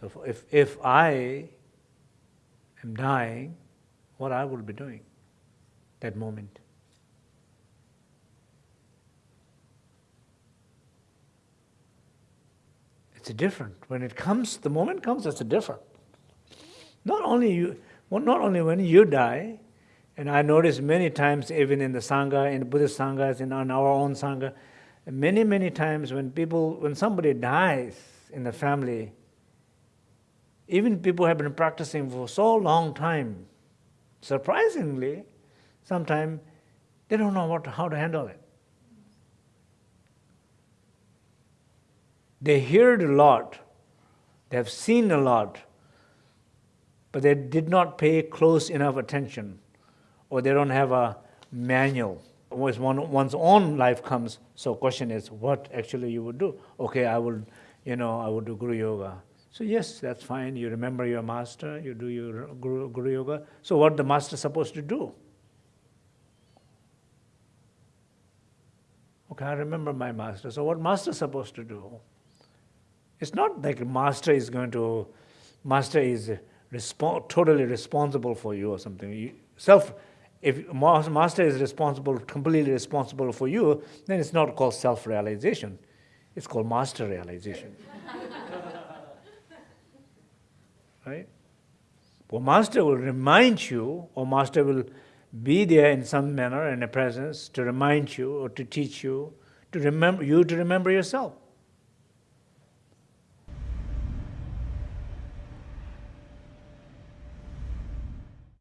So if, if I am dying, what I will be doing that moment? It's a different. When it comes, the moment comes, it's a different. Not only you, well, not only when you die, and I notice many times, even in the Sangha, in the Buddhist Sanghas, in our own Sangha, many, many times when people, when somebody dies in the family, even people have been practicing for so long time, surprisingly, sometimes they don't know what, how to handle it. They heard a lot, they have seen a lot, but they did not pay close enough attention, or they don't have a manual. Once one, one's own life comes, so question is, what actually you would do? Okay, I will, you know, I would do Guru Yoga. So yes, that's fine. You remember your master, you do your Guru, Guru Yoga. So what the master supposed to do? Okay, I remember my master. So what master supposed to do? It's not like master is going to, master is respo totally responsible for you or something. You, self, if master is responsible, completely responsible for you, then it's not called self-realization. It's called master realization. right? Well, master will remind you, or master will be there in some manner in a presence to remind you or to teach you, to remember you to remember yourself.